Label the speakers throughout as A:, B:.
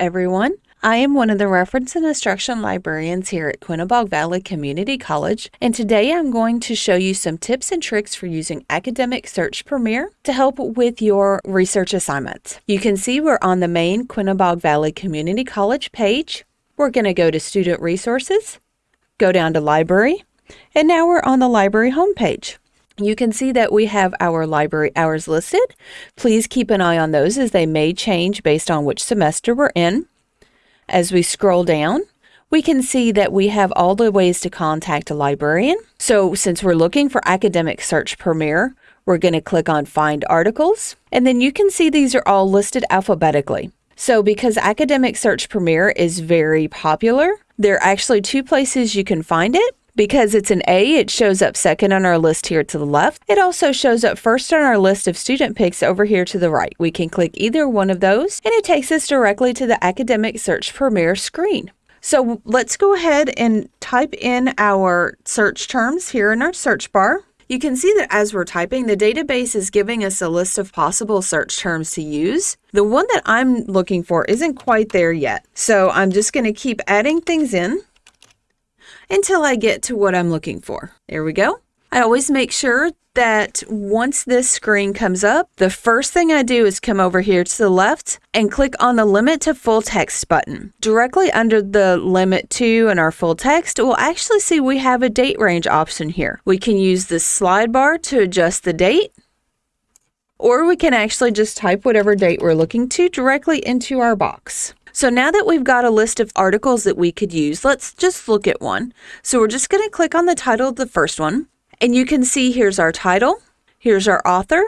A: everyone. I am one of the reference and instruction librarians here at Quinebaug Valley Community College, and today I'm going to show you some tips and tricks for using Academic Search Premier to help with your research assignments. You can see we're on the main Quinebaug Valley Community College page. We're going to go to Student Resources, go down to Library, and now we're on the library homepage. You can see that we have our library hours listed. Please keep an eye on those as they may change based on which semester we're in. As we scroll down, we can see that we have all the ways to contact a librarian. So since we're looking for Academic Search Premier, we're going to click on Find Articles, and then you can see these are all listed alphabetically. So because Academic Search Premier is very popular, there are actually two places you can find it. Because it's an A, it shows up second on our list here to the left. It also shows up first on our list of student picks over here to the right. We can click either one of those and it takes us directly to the Academic Search Premier screen. So let's go ahead and type in our search terms here in our search bar. You can see that as we're typing, the database is giving us a list of possible search terms to use. The one that I'm looking for isn't quite there yet. So I'm just going to keep adding things in until I get to what I'm looking for. There we go. I always make sure that once this screen comes up, the first thing I do is come over here to the left and click on the limit to full text button. Directly under the limit to and our full text, we'll actually see we have a date range option here. We can use the slide bar to adjust the date, or we can actually just type whatever date we're looking to directly into our box. So now that we've got a list of articles that we could use, let's just look at one. So we're just going to click on the title of the first one. And you can see here's our title, here's our author,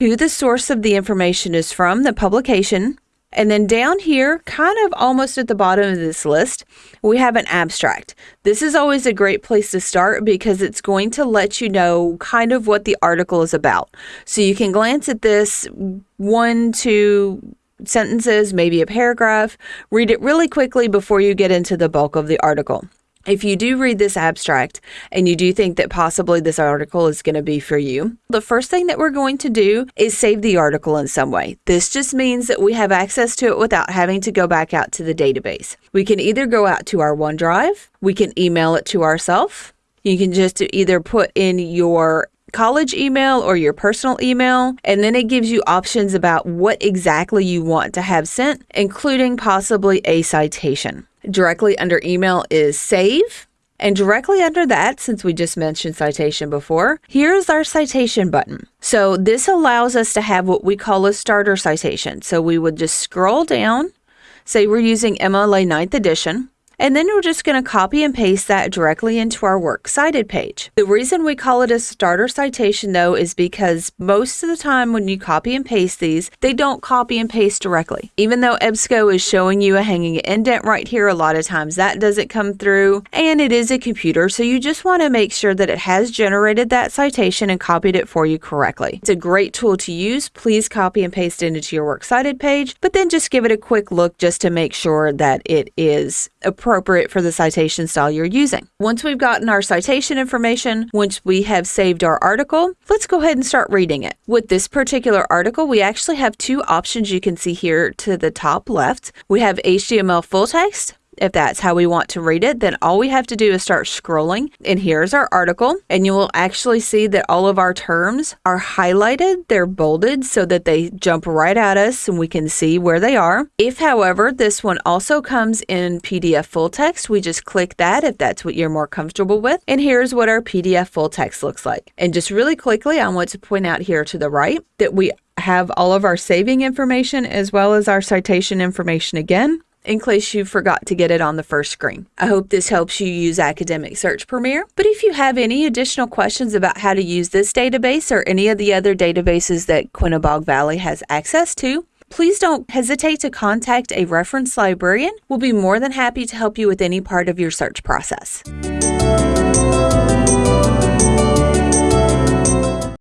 A: who the source of the information is from, the publication. And then down here, kind of almost at the bottom of this list, we have an abstract. This is always a great place to start because it's going to let you know kind of what the article is about. So you can glance at this one, two, sentences, maybe a paragraph. Read it really quickly before you get into the bulk of the article. If you do read this abstract and you do think that possibly this article is going to be for you, the first thing that we're going to do is save the article in some way. This just means that we have access to it without having to go back out to the database. We can either go out to our OneDrive, we can email it to ourselves. You can just either put in your college email or your personal email, and then it gives you options about what exactly you want to have sent, including possibly a citation. Directly under email is save. And directly under that, since we just mentioned citation before, here's our citation button. So this allows us to have what we call a starter citation. So we would just scroll down, say we're using MLA 9th edition, and then we're just going to copy and paste that directly into our Works Cited page. The reason we call it a starter citation though is because most of the time when you copy and paste these, they don't copy and paste directly. Even though EBSCO is showing you a hanging indent right here, a lot of times that doesn't come through and it is a computer. So you just want to make sure that it has generated that citation and copied it for you correctly. It's a great tool to use. Please copy and paste it into your Works Cited page, but then just give it a quick look just to make sure that it is appropriate appropriate for the citation style you're using. Once we've gotten our citation information, once we have saved our article, let's go ahead and start reading it. With this particular article, we actually have two options you can see here to the top left. We have HTML full text if that's how we want to read it, then all we have to do is start scrolling. And here's our article. And you will actually see that all of our terms are highlighted. They're bolded so that they jump right at us and we can see where they are. If, however, this one also comes in PDF full text, we just click that if that's what you're more comfortable with. And here's what our PDF full text looks like. And just really quickly, I want to point out here to the right that we have all of our saving information as well as our citation information again in case you forgot to get it on the first screen. I hope this helps you use Academic Search Premier. But if you have any additional questions about how to use this database or any of the other databases that Quinebaug Valley has access to, please don't hesitate to contact a reference librarian. We'll be more than happy to help you with any part of your search process.